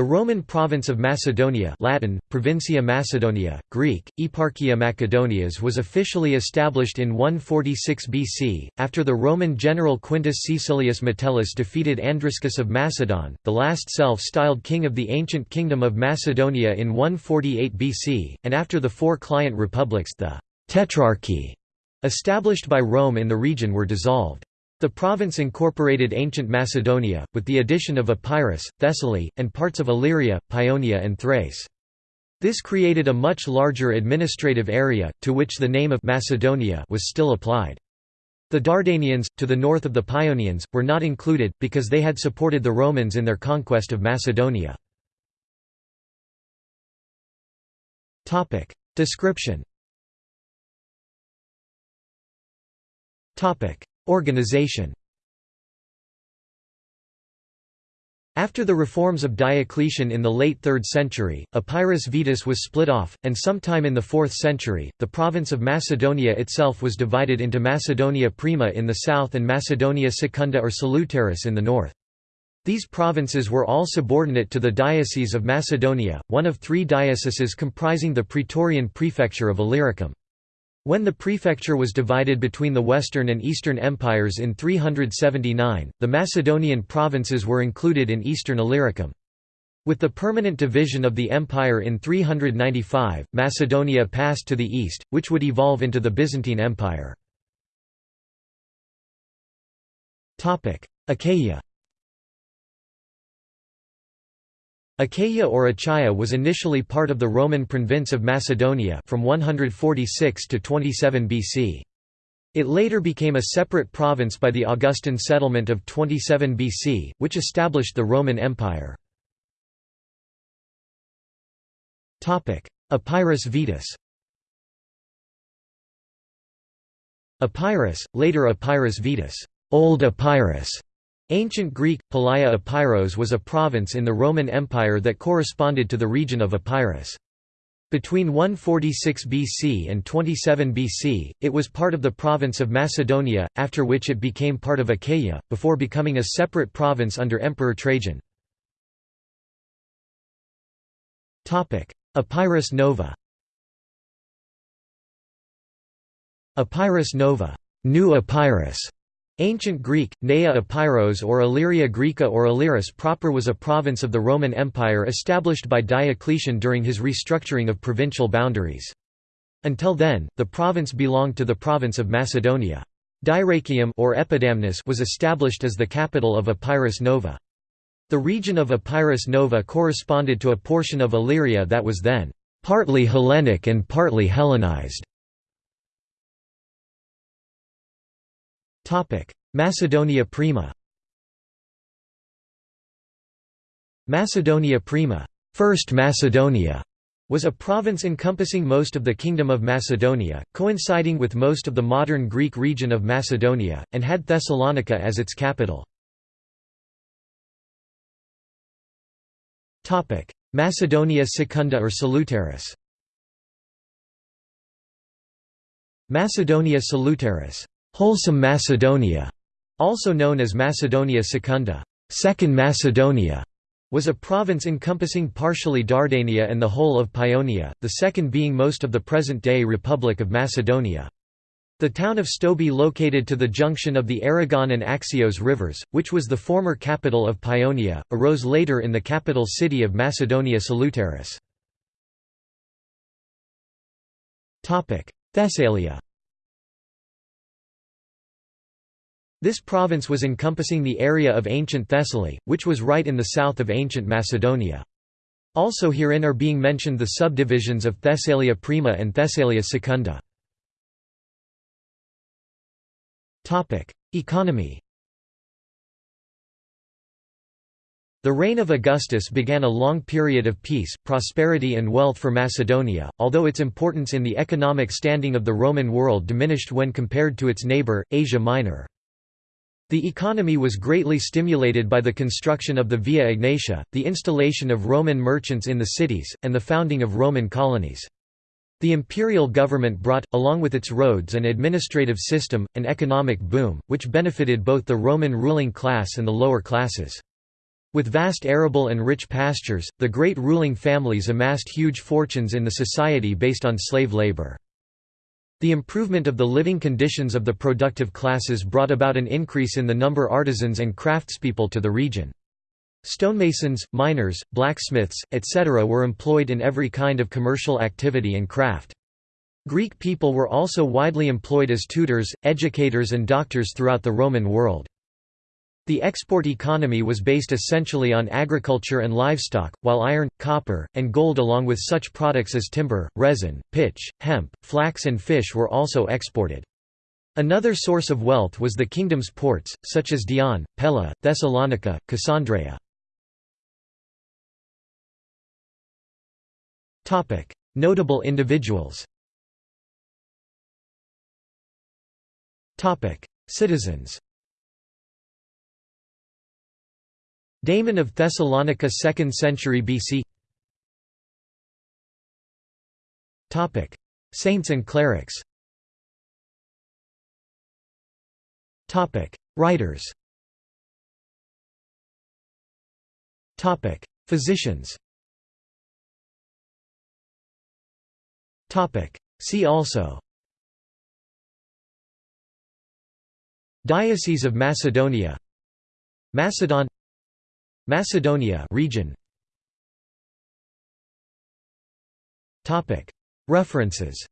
The Roman province of Macedonia Latin, Provincia Macedonia, Greek, Eparchia Macedonias was officially established in 146 BC, after the Roman general Quintus Caecilius Metellus defeated Andriscus of Macedon, the last self-styled king of the ancient kingdom of Macedonia in 148 BC, and after the four client republics the «tetrarchy» established by Rome in the region were dissolved. The province incorporated ancient Macedonia, with the addition of Epirus, Thessaly, and parts of Illyria, Paeonia and Thrace. This created a much larger administrative area, to which the name of Macedonia was still applied. The Dardanians, to the north of the Paeonians, were not included, because they had supported the Romans in their conquest of Macedonia. Description Organization After the reforms of Diocletian in the late 3rd century, Epirus Vetus was split off, and sometime in the 4th century, the province of Macedonia itself was divided into Macedonia Prima in the south and Macedonia Secunda or Salutaris in the north. These provinces were all subordinate to the Diocese of Macedonia, one of three dioceses comprising the Praetorian prefecture of Illyricum. When the prefecture was divided between the Western and Eastern empires in 379, the Macedonian provinces were included in Eastern Illyricum. With the permanent division of the empire in 395, Macedonia passed to the east, which would evolve into the Byzantine Empire. Achaia Achaia or Achaia was initially part of the Roman province of Macedonia from 146 to 27 BC. It later became a separate province by the Augustan settlement of 27 BC, which established the Roman Empire. Epirus Vetus Epirus, later Epirus Vetus, Old Epirus, Ancient Greek, Palaia Epeiros was a province in the Roman Empire that corresponded to the region of Epirus. Between 146 BC and 27 BC, it was part of the province of Macedonia, after which it became part of Achaia, before becoming a separate province under Emperor Trajan. Epirus Nova Epirus Nova New Epirus Ancient Greek, Nea Epeiros or Illyria Graeca or Illyris proper was a province of the Roman Empire established by Diocletian during his restructuring of provincial boundaries. Until then, the province belonged to the province of Macedonia. Dyrrachium or Epidamnus was established as the capital of Epirus Nova. The region of Epirus Nova corresponded to a portion of Illyria that was then partly Hellenic and partly Hellenized. Macedonia Prima. Macedonia Prima First Macedonia was a province encompassing most of the Kingdom of Macedonia, coinciding with most of the modern Greek region of Macedonia, and had Thessalonica as its capital. Macedonia Secunda or Salutaris. Macedonia Salutaris Wholesome Macedonia, also known as Macedonia Secunda, Second Macedonia, was a province encompassing partially Dardania and the whole of Paeonia, the second being most of the present-day Republic of Macedonia. The town of Stobi located to the junction of the Erigon and Axios rivers, which was the former capital of Paeonia, arose later in the capital city of Macedonia Salutaris. Thessalia This province was encompassing the area of ancient Thessaly, which was right in the south of ancient Macedonia. Also herein are being mentioned the subdivisions of Thessalia Prima and Thessalia Secunda. Economy The reign of Augustus began a long period of peace, prosperity and wealth for Macedonia, although its importance in the economic standing of the Roman world diminished when compared to its neighbour, Asia Minor. The economy was greatly stimulated by the construction of the Via Egnatia, the installation of Roman merchants in the cities, and the founding of Roman colonies. The imperial government brought, along with its roads and administrative system, an economic boom, which benefited both the Roman ruling class and the lower classes. With vast arable and rich pastures, the great ruling families amassed huge fortunes in the society based on slave labor. The improvement of the living conditions of the productive classes brought about an increase in the number of artisans and craftspeople to the region. Stonemasons, miners, blacksmiths, etc. were employed in every kind of commercial activity and craft. Greek people were also widely employed as tutors, educators and doctors throughout the Roman world. The export economy was based essentially on agriculture and livestock, while iron, copper, and gold along with such products as timber, resin, pitch, hemp, flax and fish were also exported. Another source of wealth was the kingdom's ports, such as Dion, Pella, Thessalonica, Cassandreia. Notable individuals Citizens Damon of Thessalonica 2nd century BC Topic. Saints and clerics. Topic. Writers. Topic. Physicians. Topic. See also. Diocese of Macedonia. Macedon Macedonia region. References